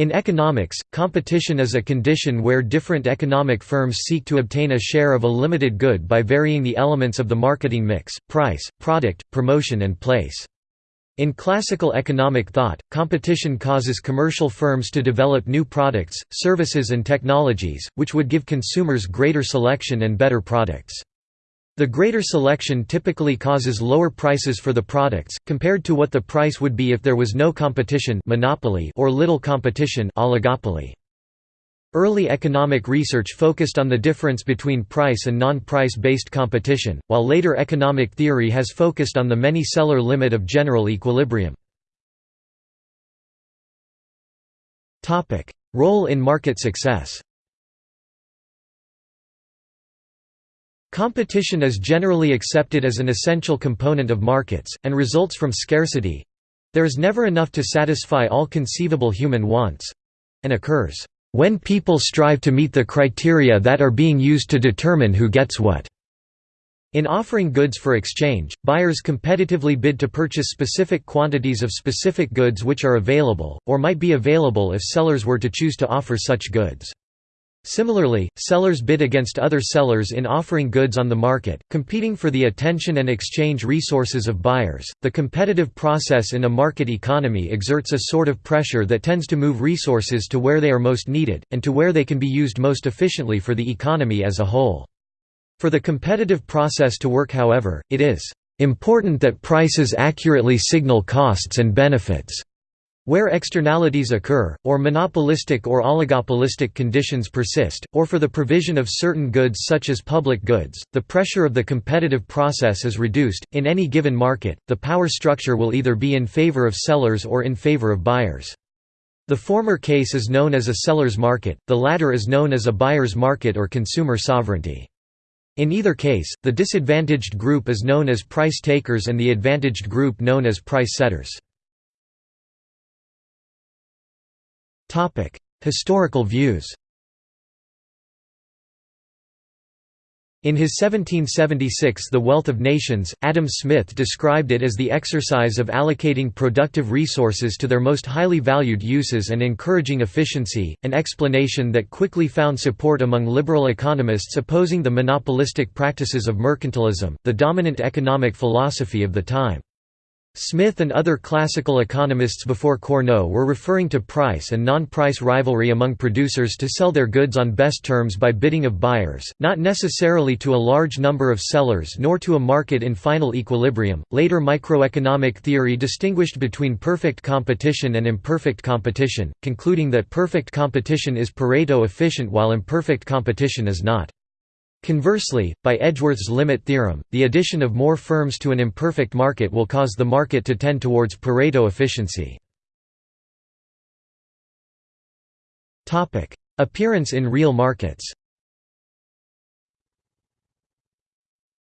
In economics, competition is a condition where different economic firms seek to obtain a share of a limited good by varying the elements of the marketing mix, price, product, promotion and place. In classical economic thought, competition causes commercial firms to develop new products, services and technologies, which would give consumers greater selection and better products. The greater selection typically causes lower prices for the products, compared to what the price would be if there was no competition monopoly or little competition oligopoly. Early economic research focused on the difference between price and non-price based competition, while later economic theory has focused on the many-seller limit of general equilibrium. Role in market success Competition is generally accepted as an essential component of markets, and results from scarcity. There is never enough to satisfy all conceivable human wants—and occurs, "...when people strive to meet the criteria that are being used to determine who gets what." In offering goods for exchange, buyers competitively bid to purchase specific quantities of specific goods which are available, or might be available if sellers were to choose to offer such goods. Similarly, sellers bid against other sellers in offering goods on the market, competing for the attention and exchange resources of buyers. The competitive process in a market economy exerts a sort of pressure that tends to move resources to where they are most needed, and to where they can be used most efficiently for the economy as a whole. For the competitive process to work however, it is important that prices accurately signal costs and benefits. Where externalities occur, or monopolistic or oligopolistic conditions persist, or for the provision of certain goods such as public goods, the pressure of the competitive process is reduced. In any given market, the power structure will either be in favor of sellers or in favor of buyers. The former case is known as a seller's market, the latter is known as a buyer's market or consumer sovereignty. In either case, the disadvantaged group is known as price takers and the advantaged group known as price setters. Topic: Historical views. In his 1776 The Wealth of Nations, Adam Smith described it as the exercise of allocating productive resources to their most highly valued uses and encouraging efficiency, an explanation that quickly found support among liberal economists opposing the monopolistic practices of mercantilism, the dominant economic philosophy of the time. Smith and other classical economists before Cournot were referring to price and non-price rivalry among producers to sell their goods on best terms by bidding of buyers, not necessarily to a large number of sellers nor to a market in final equilibrium. Later microeconomic theory distinguished between perfect competition and imperfect competition, concluding that perfect competition is Pareto efficient while imperfect competition is not. Conversely, by Edgeworth's limit theorem, the addition of more firms to an imperfect market will cause the market to tend towards Pareto efficiency. Appearance in real markets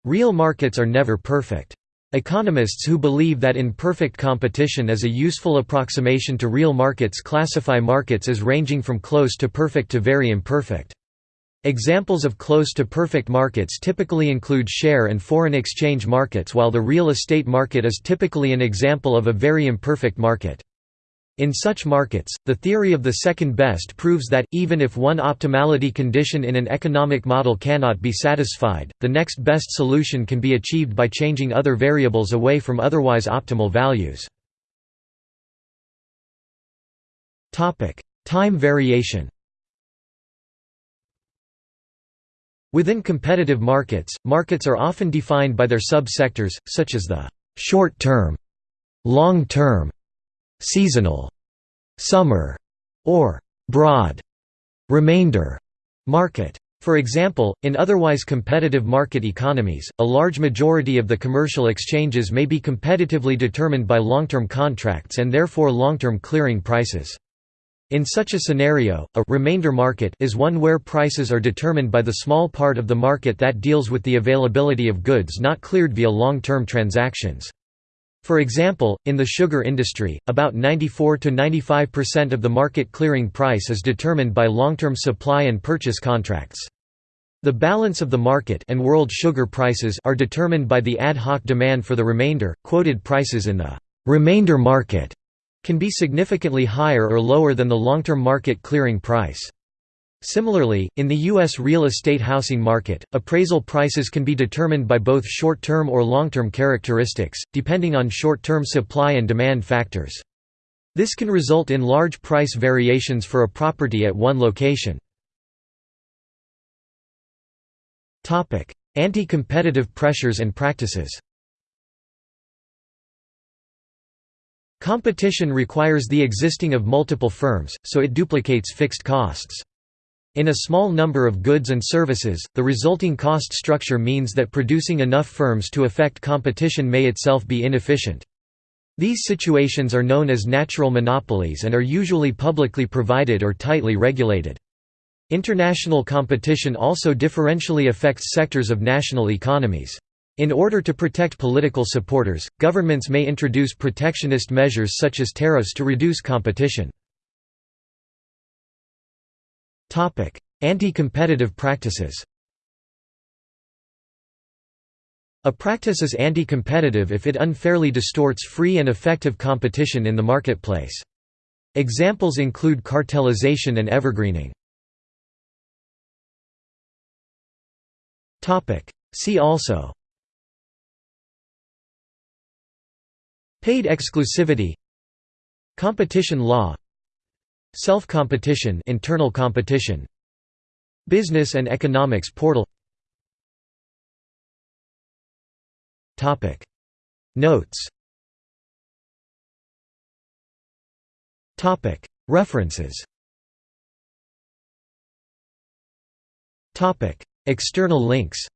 Real markets are never perfect. Economists who believe that imperfect competition is a useful approximation to real markets classify markets as ranging from close to perfect to very imperfect. Examples of close to perfect markets typically include share and foreign exchange markets while the real estate market is typically an example of a very imperfect market. In such markets, the theory of the second best proves that, even if one optimality condition in an economic model cannot be satisfied, the next best solution can be achieved by changing other variables away from otherwise optimal values. Time variation Within competitive markets, markets are often defined by their sub-sectors, such as the «short-term», «long-term», «seasonal», «summer», or «broad» remainder market. For example, in otherwise competitive market economies, a large majority of the commercial exchanges may be competitively determined by long-term contracts and therefore long-term clearing prices. In such a scenario, a remainder market is one where prices are determined by the small part of the market that deals with the availability of goods not cleared via long-term transactions. For example, in the sugar industry, about 94 to 95% of the market clearing price is determined by long-term supply and purchase contracts. The balance of the market and world sugar prices are determined by the ad hoc demand for the remainder, quoted prices in the remainder market can be significantly higher or lower than the long-term market clearing price. Similarly, in the U.S. real estate housing market, appraisal prices can be determined by both short-term or long-term characteristics, depending on short-term supply and demand factors. This can result in large price variations for a property at one location. Anti-competitive pressures and practices Competition requires the existing of multiple firms, so it duplicates fixed costs. In a small number of goods and services, the resulting cost structure means that producing enough firms to affect competition may itself be inefficient. These situations are known as natural monopolies and are usually publicly provided or tightly regulated. International competition also differentially affects sectors of national economies. In order to protect political supporters, governments may introduce protectionist measures such as tariffs to reduce competition. Anti-competitive practices A practice is anti-competitive if it unfairly distorts free and effective competition in the marketplace. Examples include cartelization and evergreening. See also Paid exclusivity. Competition law. Self-competition internal competition. Business and economics portal. Topic. Notes. Topic. References. Topic. External links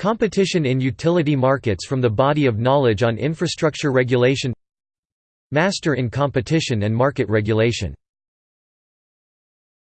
Competition in utility markets from the Body of Knowledge on Infrastructure Regulation Master in Competition and Market Regulation